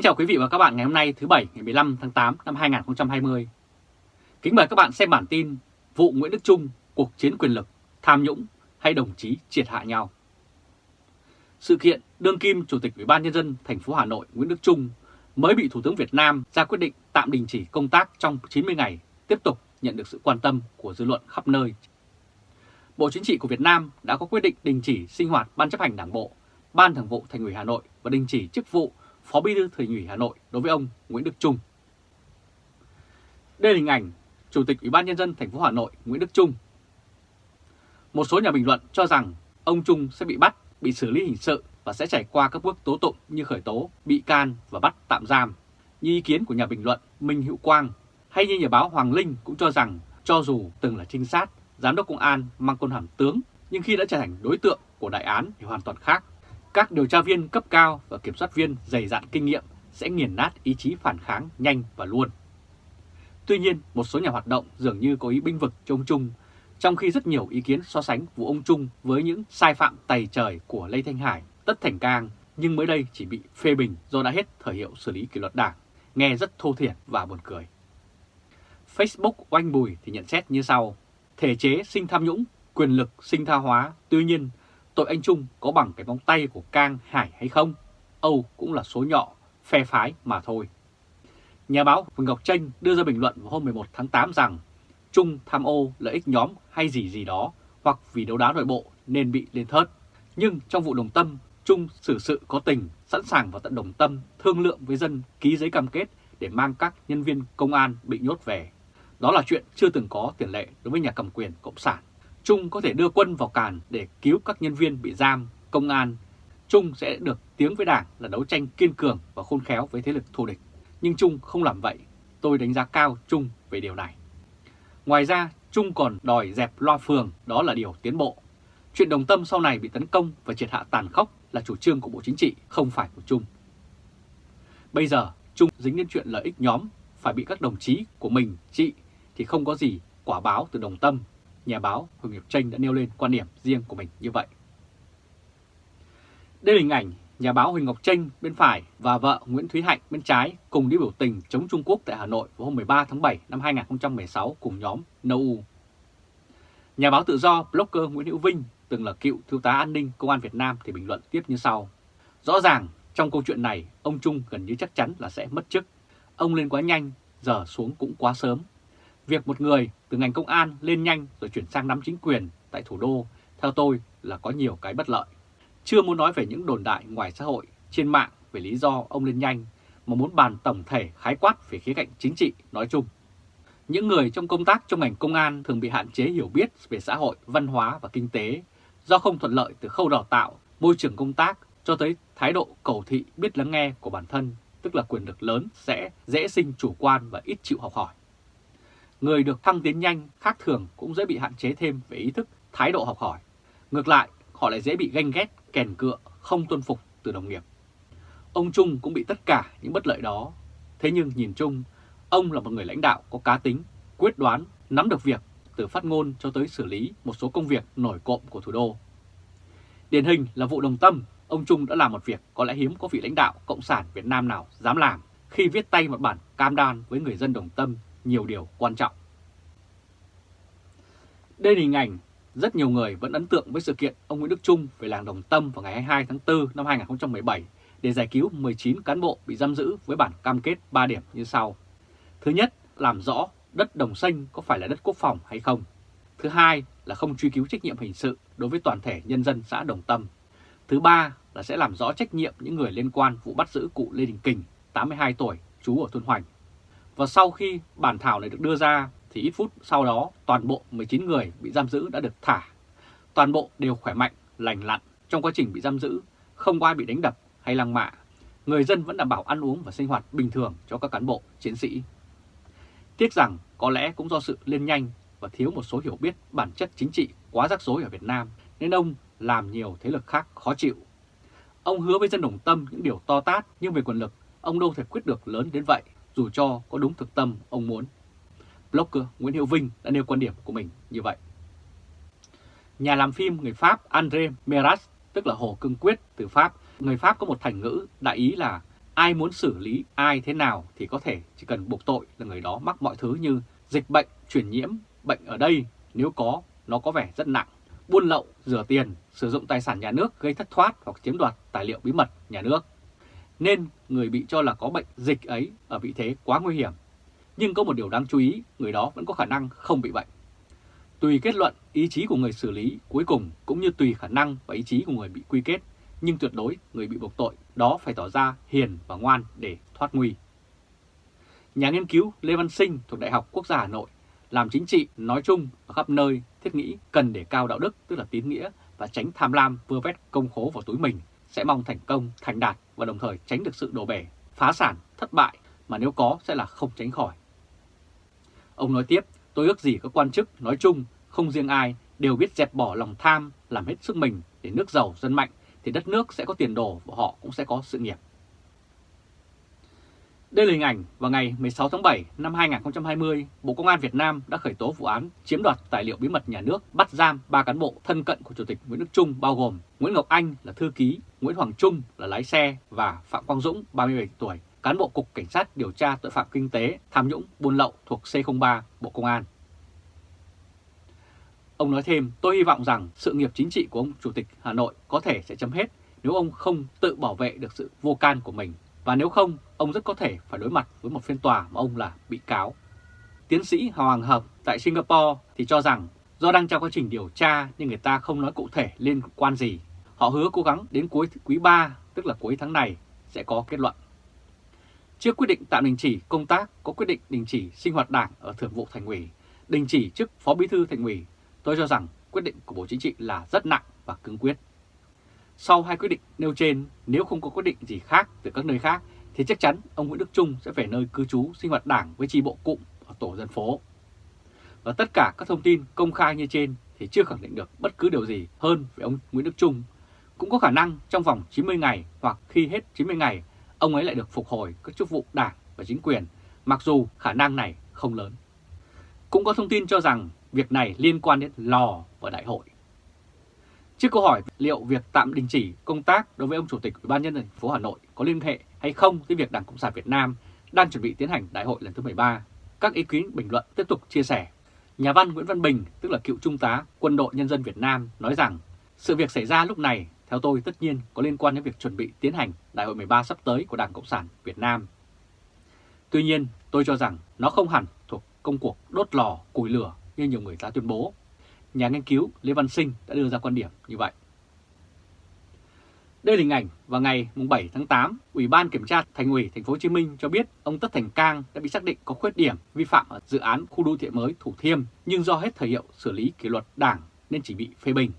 Kính chào quý vị và các bạn ngày hôm nay thứ Bảy ngày 15 tháng 8 năm 2020. Kính mời các bạn xem bản tin vụ Nguyễn Đức Trung, cuộc chiến quyền lực, tham nhũng hay đồng chí triệt hạ nhau. Sự kiện đương kim Chủ tịch Ủy ban Nhân dân thành phố Hà Nội Nguyễn Đức Trung mới bị Thủ tướng Việt Nam ra quyết định tạm đình chỉ công tác trong 90 ngày, tiếp tục nhận được sự quan tâm của dư luận khắp nơi. Bộ Chính trị của Việt Nam đã có quyết định đình chỉ sinh hoạt Ban chấp hành Đảng Bộ, Ban Thường vụ Thành ủy Hà Nội và đình chỉ chức vụ Phó Bí thư Thành ủy Hà Nội đối với ông Nguyễn Đức Trung. Đây là hình ảnh Chủ tịch Ủy ban Nhân dân thành phố Hà Nội Nguyễn Đức Trung. Một số nhà bình luận cho rằng ông Trung sẽ bị bắt, bị xử lý hình sự và sẽ trải qua các bước tố tụng như khởi tố, bị can và bắt tạm giam. Như ý kiến của nhà bình luận Minh Hữu Quang hay như nhà báo Hoàng Linh cũng cho rằng cho dù từng là trinh sát, giám đốc công an mang quân hàm tướng nhưng khi đã trở thành đối tượng của đại án thì hoàn toàn khác. Các điều tra viên cấp cao và kiểm soát viên dày dạn kinh nghiệm sẽ nghiền nát ý chí phản kháng nhanh và luôn. Tuy nhiên, một số nhà hoạt động dường như có ý binh vực cho ông Trung, trong khi rất nhiều ý kiến so sánh vụ ông Trung với những sai phạm tày trời của Lê Thanh Hải, Tất Thành Cang, nhưng mới đây chỉ bị phê bình do đã hết thời hiệu xử lý kỷ luật đảng, nghe rất thô thiển và buồn cười. Facebook oanh bùi thì nhận xét như sau, thể chế sinh tham nhũng, quyền lực sinh tha hóa, tuy nhiên tội anh Trung có bằng cái móng tay của Cang Hải hay không? Âu cũng là số nhỏ, phe phái mà thôi. Nhà báo Huỳnh Ngọc Tranh đưa ra bình luận vào hôm 11 tháng 8 rằng Trung tham ô lợi ích nhóm hay gì gì đó hoặc vì đấu đá nội bộ nên bị lên thớt. Nhưng trong vụ đồng tâm, Trung xử sự có tình, sẵn sàng vào tận đồng tâm, thương lượng với dân ký giấy cam kết để mang các nhân viên công an bị nhốt về. Đó là chuyện chưa từng có tiền lệ đối với nhà cầm quyền Cộng sản. Trung có thể đưa quân vào càn để cứu các nhân viên bị giam, công an. Trung sẽ được tiếng với Đảng là đấu tranh kiên cường và khôn khéo với thế lực thù địch. Nhưng Trung không làm vậy. Tôi đánh giá cao Trung về điều này. Ngoài ra, Trung còn đòi dẹp loa phường, đó là điều tiến bộ. Chuyện đồng tâm sau này bị tấn công và triệt hạ tàn khốc là chủ trương của Bộ Chính trị, không phải của Trung. Bây giờ, Trung dính đến chuyện lợi ích nhóm, phải bị các đồng chí của mình trị thì không có gì quả báo từ đồng tâm nhà báo Huỳnh Ngọc Tranh đã nêu lên quan điểm riêng của mình như vậy. Đây là hình ảnh nhà báo Huỳnh Ngọc Tranh bên phải và vợ Nguyễn Thúy Hạnh bên trái cùng đi biểu tình chống Trung Quốc tại Hà Nội vào hôm 13 tháng 7 năm 2016 cùng nhóm NOU. Nhà báo tự do blogger Nguyễn Hữu Vinh, từng là cựu thiếu tá an ninh công an Việt Nam thì bình luận tiếp như sau. Rõ ràng trong câu chuyện này ông Trung gần như chắc chắn là sẽ mất chức. Ông lên quá nhanh, giờ xuống cũng quá sớm. Việc một người từ ngành công an lên nhanh rồi chuyển sang nắm chính quyền tại thủ đô, theo tôi là có nhiều cái bất lợi. Chưa muốn nói về những đồn đại ngoài xã hội, trên mạng về lý do ông lên nhanh, mà muốn bàn tổng thể khái quát về khía cạnh chính trị nói chung. Những người trong công tác trong ngành công an thường bị hạn chế hiểu biết về xã hội, văn hóa và kinh tế do không thuận lợi từ khâu đào tạo, môi trường công tác cho tới thái độ cầu thị biết lắng nghe của bản thân, tức là quyền lực lớn sẽ dễ sinh chủ quan và ít chịu học hỏi. Người được thăng tiến nhanh khác thường cũng dễ bị hạn chế thêm về ý thức, thái độ học hỏi. Ngược lại, họ lại dễ bị ganh ghét, kèn cựa, không tuân phục từ đồng nghiệp. Ông Trung cũng bị tất cả những bất lợi đó. Thế nhưng nhìn chung, ông là một người lãnh đạo có cá tính, quyết đoán, nắm được việc từ phát ngôn cho tới xử lý một số công việc nổi cộm của thủ đô. Điển hình là vụ đồng tâm, ông Trung đã làm một việc có lẽ hiếm có vị lãnh đạo Cộng sản Việt Nam nào dám làm khi viết tay một bản cam đoan với người dân đồng tâm nhiều điều quan trọng. Đây là hình ảnh rất nhiều người vẫn ấn tượng với sự kiện ông Nguyễn Đức Trung về làng Đồng Tâm vào ngày 22 tháng 4 năm 2017 để giải cứu 19 cán bộ bị giam giữ với bản cam kết 3 điểm như sau. Thứ nhất, làm rõ đất Đồng Xanh có phải là đất quốc phòng hay không. Thứ hai là không truy cứu trách nhiệm hình sự đối với toàn thể nhân dân xã Đồng Tâm. Thứ ba là sẽ làm rõ trách nhiệm những người liên quan vụ bắt giữ cụ Lê Đình Kình, 82 tuổi, trú ở thôn Hoành, và sau khi bản thảo này được đưa ra thì ít phút sau đó toàn bộ 19 người bị giam giữ đã được thả. Toàn bộ đều khỏe mạnh, lành lặn trong quá trình bị giam giữ, không có ai bị đánh đập hay lăng mạ. Người dân vẫn đảm bảo ăn uống và sinh hoạt bình thường cho các cán bộ, chiến sĩ. Tiếc rằng có lẽ cũng do sự lên nhanh và thiếu một số hiểu biết bản chất chính trị quá rắc rối ở Việt Nam nên ông làm nhiều thế lực khác khó chịu. Ông hứa với dân đồng tâm những điều to tát nhưng về quyền lực ông đâu thể quyết được lớn đến vậy dù cho có đúng thực tâm ông muốn. Blogger Nguyễn Hiệu Vinh đã nêu quan điểm của mình như vậy. Nhà làm phim người Pháp André Meras, tức là Hồ Cương Quyết từ Pháp, người Pháp có một thành ngữ đại ý là ai muốn xử lý ai thế nào thì có thể chỉ cần buộc tội là người đó mắc mọi thứ như dịch bệnh, truyền nhiễm, bệnh ở đây nếu có nó có vẻ rất nặng, buôn lậu, rửa tiền, sử dụng tài sản nhà nước gây thất thoát hoặc chiếm đoạt tài liệu bí mật nhà nước. Nên người bị cho là có bệnh dịch ấy ở vị thế quá nguy hiểm. Nhưng có một điều đáng chú ý, người đó vẫn có khả năng không bị bệnh. Tùy kết luận, ý chí của người xử lý cuối cùng cũng như tùy khả năng và ý chí của người bị quy kết, nhưng tuyệt đối người bị buộc tội đó phải tỏ ra hiền và ngoan để thoát nguy. Nhà nghiên cứu Lê Văn Sinh thuộc Đại học Quốc gia Hà Nội làm chính trị nói chung ở khắp nơi thiết nghĩ cần để cao đạo đức tức là tín nghĩa và tránh tham lam vơ vét công khố vào túi mình sẽ mong thành công, thành đạt và đồng thời tránh được sự đổ bể, phá sản, thất bại mà nếu có sẽ là không tránh khỏi. Ông nói tiếp, tôi ước gì các quan chức nói chung, không riêng ai, đều biết dẹp bỏ lòng tham, làm hết sức mình để nước giàu dân mạnh thì đất nước sẽ có tiền đồ và họ cũng sẽ có sự nghiệp. Đây là hình ảnh vào ngày 16 tháng 7 năm 2020, Bộ Công an Việt Nam đã khởi tố vụ án chiếm đoạt tài liệu bí mật nhà nước, bắt giam 3 cán bộ thân cận của Chủ tịch Nguyễn Đức Trung bao gồm Nguyễn Ngọc Anh là thư ký, Nguyễn Hoàng Trung là lái xe và Phạm Quang Dũng 37 tuổi, cán bộ Cục Cảnh sát điều tra tội phạm kinh tế, tham nhũng, buôn lậu thuộc C03 Bộ Công an. Ông nói thêm, tôi hy vọng rằng sự nghiệp chính trị của ông Chủ tịch Hà Nội có thể sẽ chấm hết nếu ông không tự bảo vệ được sự vô can của mình và nếu không, ông rất có thể phải đối mặt với một phiên tòa mà ông là bị cáo. Tiến sĩ Hoàng Hợp tại Singapore thì cho rằng do đang trong quá trình điều tra nhưng người ta không nói cụ thể liên quan gì. Họ hứa cố gắng đến cuối quý 3, tức là cuối tháng này, sẽ có kết luận. Trước quyết định tạm đình chỉ công tác, có quyết định đình chỉ sinh hoạt đảng ở Thường vụ Thành ủy, đình chỉ chức Phó Bí thư Thành ủy, tôi cho rằng quyết định của Bộ Chính trị là rất nặng và cứng quyết. Sau hai quyết định nêu trên, nếu không có quyết định gì khác từ các nơi khác, thì chắc chắn ông Nguyễn Đức Trung sẽ về nơi cư trú sinh hoạt đảng với tri bộ cụm ở tổ dân phố. Và tất cả các thông tin công khai như trên thì chưa khẳng định được bất cứ điều gì hơn về ông Nguyễn Đức Trung. Cũng có khả năng trong vòng 90 ngày hoặc khi hết 90 ngày, ông ấy lại được phục hồi các chức vụ đảng và chính quyền, mặc dù khả năng này không lớn. Cũng có thông tin cho rằng việc này liên quan đến lò và đại hội. Trước câu hỏi liệu việc tạm đình chỉ công tác đối với ông Chủ tịch Ủy ban nhân dân thành phố Hà Nội có liên hệ hay không với việc Đảng Cộng sản Việt Nam đang chuẩn bị tiến hành đại hội lần thứ 13, các ý kiến bình luận tiếp tục chia sẻ. Nhà văn Nguyễn Văn Bình, tức là cựu trung tá Quân đội Nhân dân Việt Nam, nói rằng sự việc xảy ra lúc này, theo tôi tất nhiên có liên quan đến việc chuẩn bị tiến hành đại hội 13 sắp tới của Đảng Cộng sản Việt Nam. Tuy nhiên, tôi cho rằng nó không hẳn thuộc công cuộc đốt lò, củi lửa như nhiều người ta tuyên bố nhà nghiên cứu Lê Văn Sinh đã đưa ra quan điểm như vậy. Đây là hình ảnh vào ngày 7 tháng 8, Ủy ban Kiểm tra Thành ủy Thành phố Hồ Chí Minh cho biết ông Tất Thành Cang đã bị xác định có khuyết điểm vi phạm ở dự án khu đô thị mới Thủ Thiêm nhưng do hết thời hiệu xử lý kỷ luật đảng nên chỉ bị phê bình.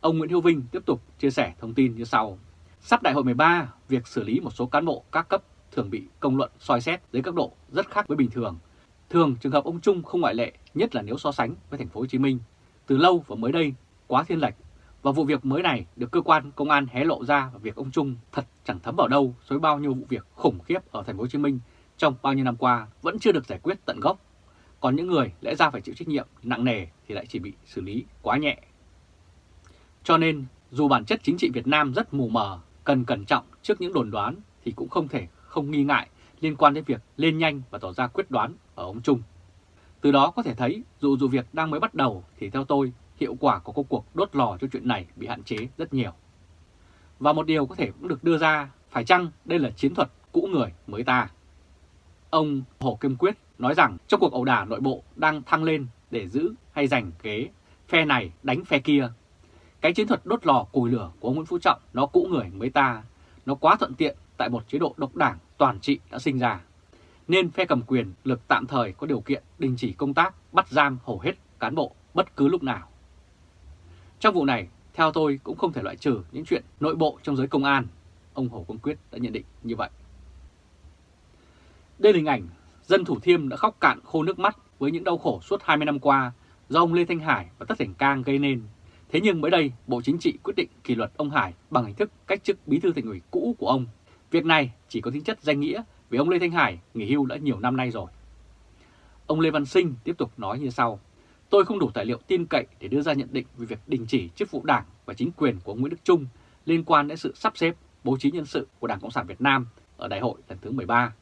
Ông Nguyễn Hữu Vinh tiếp tục chia sẻ thông tin như sau. Sắp đại hội 13, việc xử lý một số cán bộ các cấp thường bị công luận soi xét dưới các độ rất khác với bình thường Thường trường hợp ông Trung không ngoại lệ, nhất là nếu so sánh với thành phố Hồ Chí Minh. Từ lâu và mới đây quá thiên lệch và vụ việc mới này được cơ quan công an hé lộ ra và việc ông Trung thật chẳng thấm vào đâu với bao nhiêu vụ việc khủng khiếp ở thành phố Hồ Chí Minh trong bao nhiêu năm qua vẫn chưa được giải quyết tận gốc. Còn những người lẽ ra phải chịu trách nhiệm nặng nề thì lại chỉ bị xử lý quá nhẹ. Cho nên dù bản chất chính trị Việt Nam rất mù mờ, cần cẩn trọng trước những đồn đoán thì cũng không thể không nghi ngại liên quan đến việc lên nhanh và tỏ ra quyết đoán ở ông Trung. Từ đó có thể thấy dù dù việc đang mới bắt đầu thì theo tôi hiệu quả của công cuộc đốt lò cho chuyện này bị hạn chế rất nhiều. Và một điều có thể cũng được đưa ra, phải chăng đây là chiến thuật cũ người mới ta? Ông Hồ Kim Quyết nói rằng trong cuộc ẩu đả nội bộ đang thăng lên để giữ hay giành ghế, phe này đánh phe kia. Cái chiến thuật đốt lò cùi lửa của ông Nguyễn Phú Trọng nó cũ người mới ta, nó quá thuận tiện tại một chế độ độc đảng toàn trị đã sinh ra. Nên phe cầm quyền lực tạm thời có điều kiện đình chỉ công tác, bắt giam hầu hết cán bộ bất cứ lúc nào. Trong vụ này, theo tôi cũng không thể loại trừ những chuyện nội bộ trong giới công an. Ông Hồ Quang Quyết đã nhận định như vậy. Đây là hình ảnh dân Thủ Thiêm đã khóc cạn khô nước mắt với những đau khổ suốt 20 năm qua do ông Lê Thanh Hải và Tất Thành Cang gây nên. Thế nhưng mới đây, Bộ Chính trị quyết định kỷ luật ông Hải bằng hình thức cách chức bí thư thành ủy cũ của ông Việc này chỉ có tính chất danh nghĩa vì ông Lê Thanh Hải nghỉ hưu đã nhiều năm nay rồi. Ông Lê Văn Sinh tiếp tục nói như sau. Tôi không đủ tài liệu tin cậy để đưa ra nhận định về việc đình chỉ chức vụ đảng và chính quyền của Nguyễn Đức Trung liên quan đến sự sắp xếp, bố trí nhân sự của Đảng Cộng sản Việt Nam ở đại hội lần thứ 13.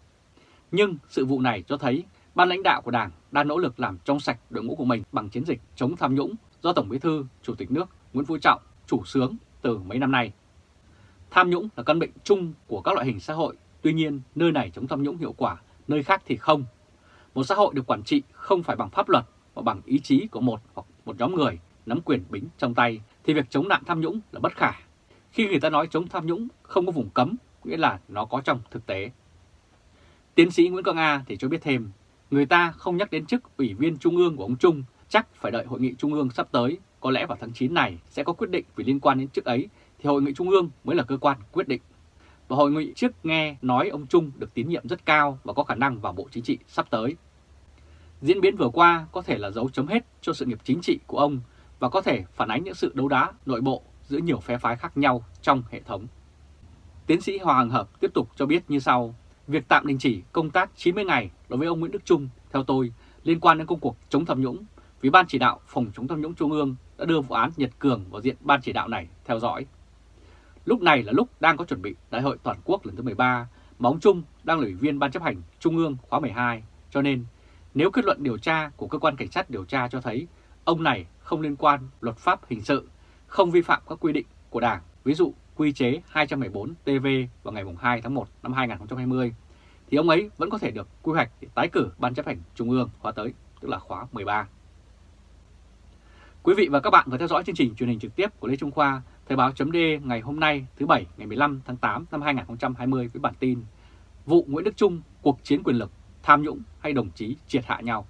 Nhưng sự vụ này cho thấy ban lãnh đạo của Đảng đang nỗ lực làm trong sạch đội ngũ của mình bằng chiến dịch chống tham nhũng do Tổng Bí thư, Chủ tịch nước Nguyễn Phú Trọng chủ sướng từ mấy năm nay. Tham nhũng là căn bệnh chung của các loại hình xã hội, tuy nhiên nơi này chống tham nhũng hiệu quả, nơi khác thì không. Một xã hội được quản trị không phải bằng pháp luật mà bằng ý chí của một hoặc một nhóm người nắm quyền bính trong tay thì việc chống nạn tham nhũng là bất khả. Khi người ta nói chống tham nhũng không có vùng cấm, nghĩa là nó có trong thực tế. Tiến sĩ Nguyễn Quang A thì cho biết thêm, người ta không nhắc đến chức ủy viên trung ương của ông Trung, chắc phải đợi hội nghị trung ương sắp tới, có lẽ vào tháng 9 này sẽ có quyết định vì liên quan đến chức ấy thì hội nghị trung ương mới là cơ quan quyết định. Và hội nghị trước nghe nói ông Trung được tín nhiệm rất cao và có khả năng vào Bộ Chính trị sắp tới. Diễn biến vừa qua có thể là dấu chấm hết cho sự nghiệp chính trị của ông và có thể phản ánh những sự đấu đá nội bộ giữa nhiều phe phái khác nhau trong hệ thống. Tiến sĩ Hoàng Hợp tiếp tục cho biết như sau, việc tạm đình chỉ công tác 90 ngày đối với ông Nguyễn Đức Trung, theo tôi, liên quan đến công cuộc chống tham nhũng, vì Ban chỉ đạo phòng chống tham nhũng Trung ương đã đưa vụ án Nhật Cường vào diện Ban chỉ đạo này theo dõi. Lúc này là lúc đang có chuẩn bị Đại hội Toàn quốc lần thứ 13, mà ông Trung đang là ủy viên Ban chấp hành Trung ương khóa 12, cho nên nếu kết luận điều tra của cơ quan cảnh sát điều tra cho thấy ông này không liên quan luật pháp hình sự, không vi phạm các quy định của Đảng, ví dụ quy chế 214 TV vào ngày 2 tháng 1 năm 2020, thì ông ấy vẫn có thể được quy hoạch để tái cử Ban chấp hành Trung ương khóa tới, tức là khóa 13. Quý vị và các bạn vừa theo dõi chương trình truyền hình trực tiếp của Lê Trung Khoa, Thời báo chấm ngày hôm nay thứ Bảy ngày 15 tháng 8 năm 2020 với bản tin Vụ Nguyễn Đức Trung, cuộc chiến quyền lực, tham nhũng hay đồng chí triệt hạ nhau.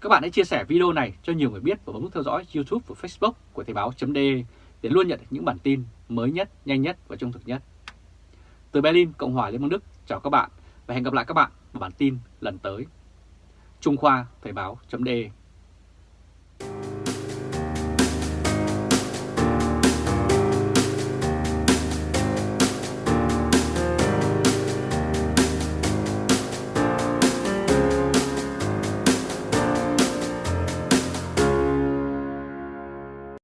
Các bạn hãy chia sẻ video này cho nhiều người biết và bấm nút theo dõi YouTube và Facebook của Thời báo chấm để luôn nhận được những bản tin mới nhất, nhanh nhất và trung thực nhất. Từ Berlin, Cộng hòa Liên bang Đức, chào các bạn và hẹn gặp lại các bạn vào bản tin lần tới. Trung Khoa Thời báo chấm